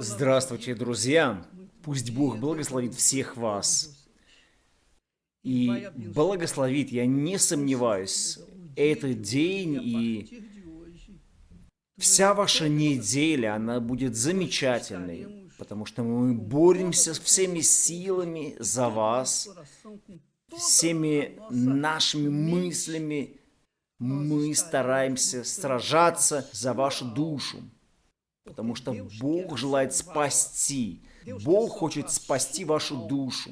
Здравствуйте, друзья! Пусть Бог благословит всех вас. И благословит, я не сомневаюсь, этот день и вся ваша неделя, она будет замечательной, потому что мы боремся всеми силами за вас, всеми нашими мыслями, мы стараемся сражаться за вашу душу, потому что Бог желает спасти. Бог хочет спасти вашу душу.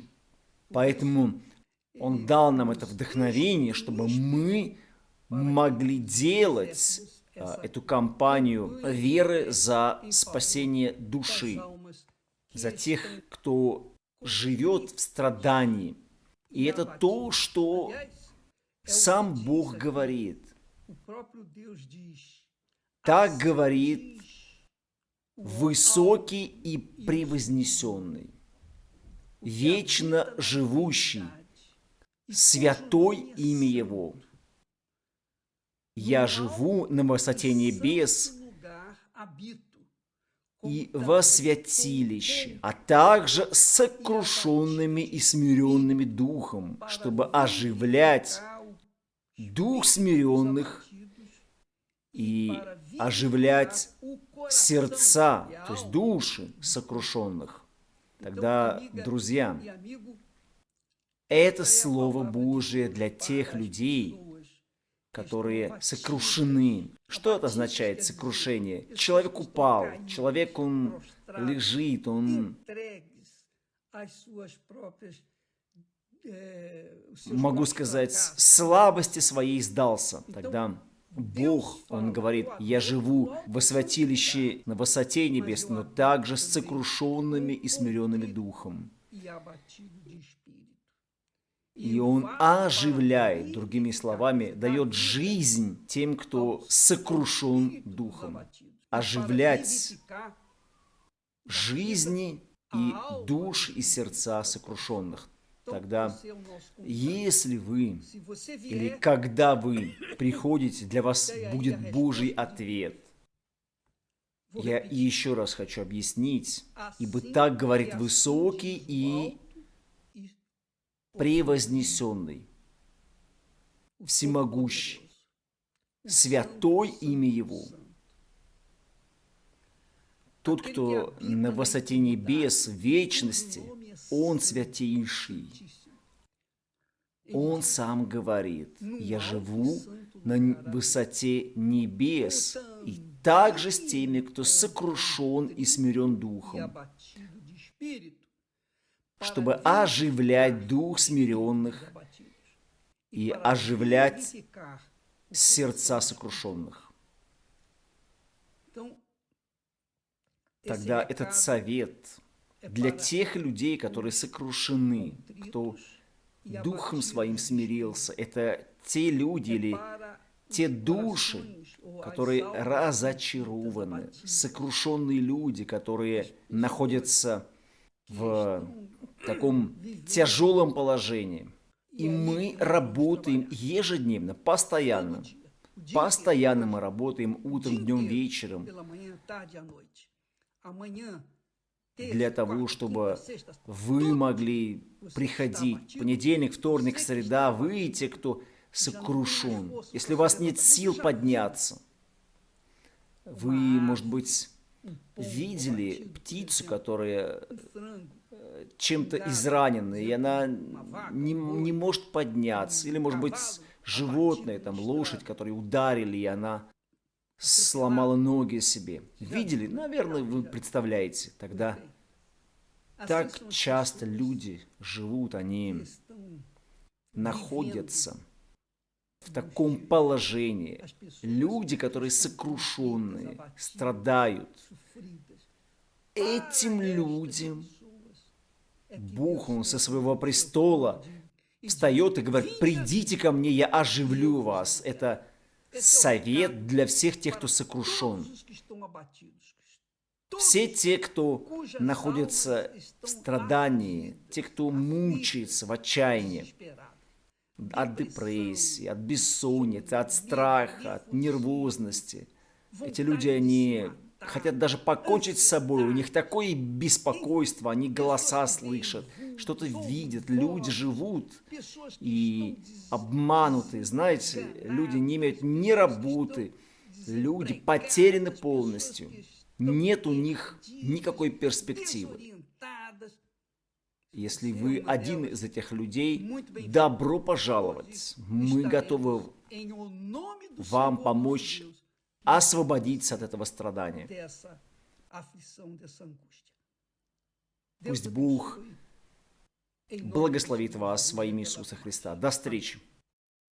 Поэтому Он дал нам это вдохновение, чтобы мы могли делать а, эту кампанию веры за спасение души, за тех, кто живет в страдании. И это то, что сам Бог говорит. Так говорит высокий и превознесенный, вечно живущий, святой имя Его. Я живу на высоте небес и во святилище, а также сокрушенными и смиренными духом, чтобы оживлять дух смиренных и оживлять сердца, то есть души сокрушенных. Тогда, друзья, это Слово Божие для тех людей, которые сокрушены. Что это означает сокрушение? Человек упал, человек, он лежит, он могу сказать, слабости своей сдался. Тогда Бог, Он говорит, «Я живу во святилище на высоте небес, но также с сокрушенными и смиренными духом». И Он оживляет, другими словами, дает жизнь тем, кто сокрушен духом. Оживлять жизни и душ и сердца сокрушенных. Тогда, если вы или когда вы приходите, для вас будет Божий ответ. Я еще раз хочу объяснить, ибо так говорит высокий и превознесенный, всемогущий, святой имя Его. Тот, кто на высоте небес, вечности – он святейший. Он сам говорит, я живу на высоте небес, и также с теми, кто сокрушен и смирен духом, чтобы оживлять дух смиренных и оживлять сердца сокрушенных. Тогда этот совет – для тех людей, которые сокрушены, кто духом своим смирился. Это те люди или те души, которые разочарованы, сокрушенные люди, которые находятся в таком тяжелом положении. И мы работаем ежедневно, постоянно. Постоянно мы работаем утром, днем, вечером для того, чтобы вы могли приходить понедельник, вторник, среда, вы те, кто сокрушен. Если у вас нет сил подняться, вы, может быть, видели птицу, которая э, чем-то изранена, и она не, не может подняться. Или, может быть, животное, там, лошадь, которую ударили, и она сломала ноги себе. Видели? Наверное, вы представляете. Тогда. Так часто люди живут, они находятся в таком положении. Люди, которые сокрушенные, страдают. Этим людям Бог, Он со своего престола встает и говорит, придите ко мне, я оживлю вас. Это совет для всех тех, кто сокрушен. Все те, кто находится в страдании, те, кто мучается в отчаянии, от депрессии, от бессонницы, от страха, от нервозности. Эти люди, они хотят даже покончить с собой, у них такое беспокойство, они голоса слышат, что-то видят, люди живут и обмануты, знаете, люди не имеют ни работы, люди потеряны полностью, нет у них никакой перспективы. Если вы один из этих людей, добро пожаловать. Мы готовы вам помочь освободиться от этого страдания. Пусть Бог благословит вас во имя Иисуса Христа. До встречи!